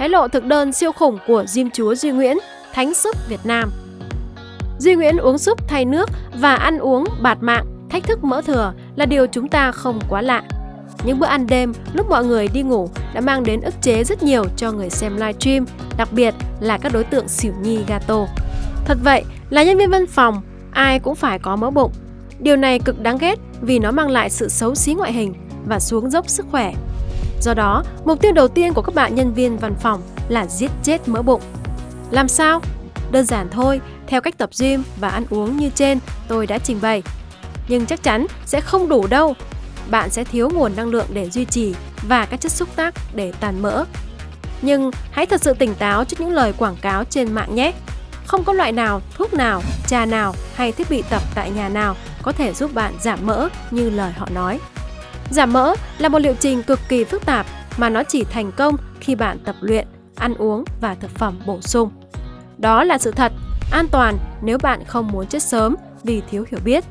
hé lộ thực đơn siêu khủng của Diêm Chúa Duy Nguyễn, Thánh Súp Việt Nam. Duy Nguyễn uống súp thay nước và ăn uống bạt mạng, thách thức mỡ thừa là điều chúng ta không quá lạ. Những bữa ăn đêm lúc mọi người đi ngủ đã mang đến ức chế rất nhiều cho người xem livestream, đặc biệt là các đối tượng xỉu nhi gato. Thật vậy, là nhân viên văn phòng, ai cũng phải có mỡ bụng. Điều này cực đáng ghét vì nó mang lại sự xấu xí ngoại hình và xuống dốc sức khỏe. Do đó, mục tiêu đầu tiên của các bạn nhân viên văn phòng là giết chết mỡ bụng. Làm sao? Đơn giản thôi, theo cách tập gym và ăn uống như trên tôi đã trình bày. Nhưng chắc chắn sẽ không đủ đâu. Bạn sẽ thiếu nguồn năng lượng để duy trì và các chất xúc tác để tàn mỡ. Nhưng hãy thật sự tỉnh táo trước những lời quảng cáo trên mạng nhé. Không có loại nào, thuốc nào, trà nào hay thiết bị tập tại nhà nào có thể giúp bạn giảm mỡ như lời họ nói. Giảm mỡ là một liệu trình cực kỳ phức tạp mà nó chỉ thành công khi bạn tập luyện, ăn uống và thực phẩm bổ sung. Đó là sự thật, an toàn nếu bạn không muốn chết sớm vì thiếu hiểu biết.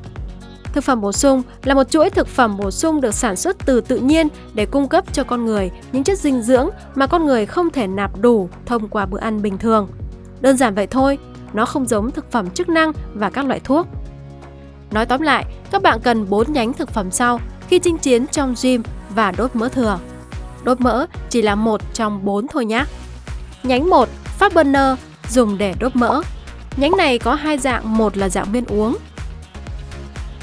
Thực phẩm bổ sung là một chuỗi thực phẩm bổ sung được sản xuất từ tự nhiên để cung cấp cho con người những chất dinh dưỡng mà con người không thể nạp đủ thông qua bữa ăn bình thường. Đơn giản vậy thôi, nó không giống thực phẩm chức năng và các loại thuốc. Nói tóm lại, các bạn cần 4 nhánh thực phẩm sau khi chinh chiến trong gym và đốt mỡ thừa. Đốt mỡ chỉ là một trong bốn thôi nhé. Nhánh 1, Fat Burner dùng để đốt mỡ. Nhánh này có hai dạng, một là dạng viên uống,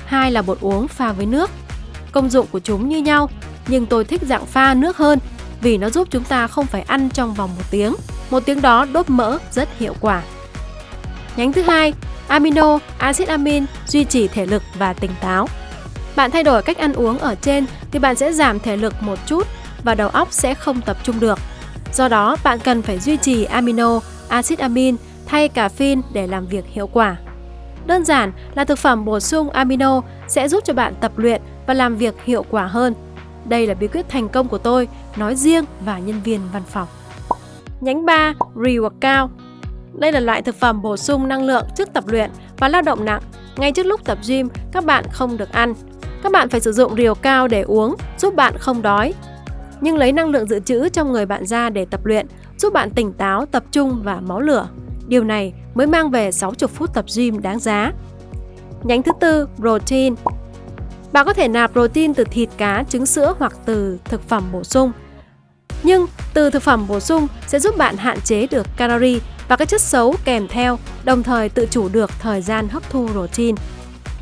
hai là bột uống pha với nước. Công dụng của chúng như nhau, nhưng tôi thích dạng pha nước hơn vì nó giúp chúng ta không phải ăn trong vòng một tiếng. Một tiếng đó đốt mỡ rất hiệu quả. Nhánh thứ hai, amino, axit amin duy trì thể lực và tỉnh táo. Bạn thay đổi cách ăn uống ở trên thì bạn sẽ giảm thể lực một chút và đầu óc sẽ không tập trung được. Do đó, bạn cần phải duy trì amino, axit amin thay caffeine để làm việc hiệu quả. Đơn giản là thực phẩm bổ sung amino sẽ giúp cho bạn tập luyện và làm việc hiệu quả hơn. Đây là bí quyết thành công của tôi, nói riêng và nhân viên văn phòng. Nhánh 3, Reworkout đây là loại thực phẩm bổ sung năng lượng trước tập luyện và lao động nặng. Ngay trước lúc tập gym, các bạn không được ăn. Các bạn phải sử dụng rìu cao để uống, giúp bạn không đói. Nhưng lấy năng lượng dự trữ trong người bạn ra để tập luyện, giúp bạn tỉnh táo, tập trung và máu lửa. Điều này mới mang về 60 phút tập gym đáng giá. Nhánh thứ tư, protein. Bạn có thể nạp protein từ thịt, cá, trứng sữa hoặc từ thực phẩm bổ sung. Nhưng từ thực phẩm bổ sung sẽ giúp bạn hạn chế được calorie và các chất xấu kèm theo, đồng thời tự chủ được thời gian hấp thu protein.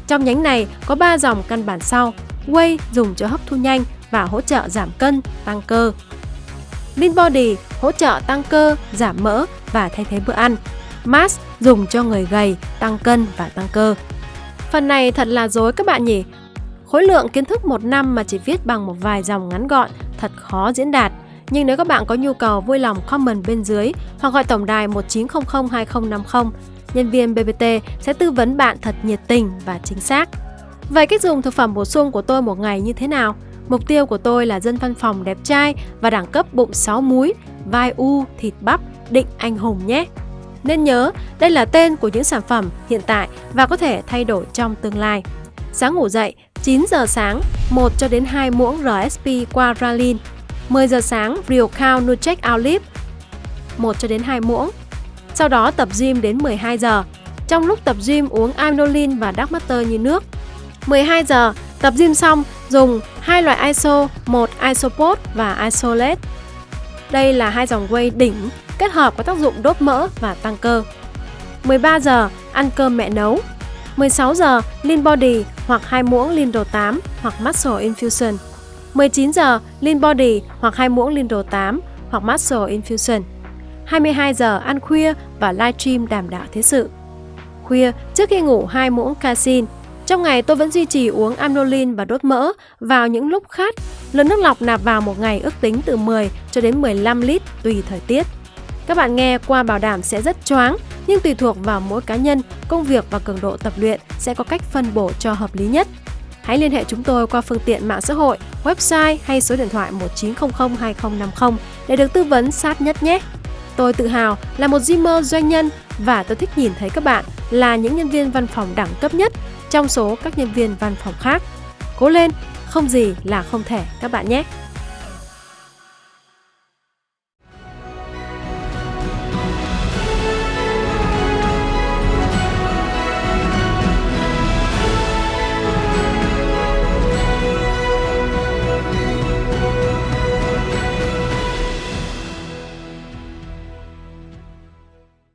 Trong nhánh này có 3 dòng căn bản sau. Whey dùng cho hấp thu nhanh và hỗ trợ giảm cân, tăng cơ. Lean Body hỗ trợ tăng cơ, giảm mỡ và thay thế bữa ăn. Mass dùng cho người gầy, tăng cân và tăng cơ. Phần này thật là dối các bạn nhỉ? Khối lượng kiến thức một năm mà chỉ viết bằng một vài dòng ngắn gọn, thật khó diễn đạt. Nhưng nếu các bạn có nhu cầu vui lòng comment bên dưới hoặc gọi tổng đài 1900 2050, nhân viên BBT sẽ tư vấn bạn thật nhiệt tình và chính xác. Vậy cách dùng thực phẩm bổ sung của tôi một ngày như thế nào? Mục tiêu của tôi là dân văn phòng đẹp trai và đẳng cấp bụng 6 múi, vai u, thịt bắp, định anh hùng nhé. Nên nhớ, đây là tên của những sản phẩm hiện tại và có thể thay đổi trong tương lai. Sáng ngủ dậy, 9 giờ sáng, 1 cho đến 2 muỗng RSP qua Ralin. 10 giờ sáng, Real Cow Nutrec Olive, 1 cho đến 2 muỗng. Sau đó tập gym đến 12 giờ. Trong lúc tập gym uống Amnolin và Dark Matter như nước. 12 giờ, tập gym xong, dùng hai loại ISO, một Isopod và Isolate. Đây là hai dòng whey đỉnh kết hợp có tác dụng đốt mỡ và tăng cơ. 13 giờ ăn cơm mẹ nấu. 16 giờ Lean Body hoặc hai muỗng Lean đồ 8 hoặc Muscle Infusion. 19 giờ Lean Body hoặc hai muỗng lean đồ 8 hoặc Muscle Infusion. 22 giờ ăn khuya và livestream đảm đạo thế sự. Khuya trước khi ngủ hai muỗng casein. Trong ngày tôi vẫn duy trì uống amnolin và đốt mỡ vào những lúc khát. Lượng nước lọc nạp vào một ngày ước tính từ 10 cho đến 15 lít tùy thời tiết. Các bạn nghe qua bảo đảm sẽ rất choáng, nhưng tùy thuộc vào mỗi cá nhân, công việc và cường độ tập luyện sẽ có cách phân bổ cho hợp lý nhất. Hãy liên hệ chúng tôi qua phương tiện mạng xã hội, website hay số điện thoại 1900 2050 để được tư vấn sát nhất nhé. Tôi tự hào là một Zimmer doanh nhân và tôi thích nhìn thấy các bạn là những nhân viên văn phòng đẳng cấp nhất trong số các nhân viên văn phòng khác. Cố lên, không gì là không thể các bạn nhé!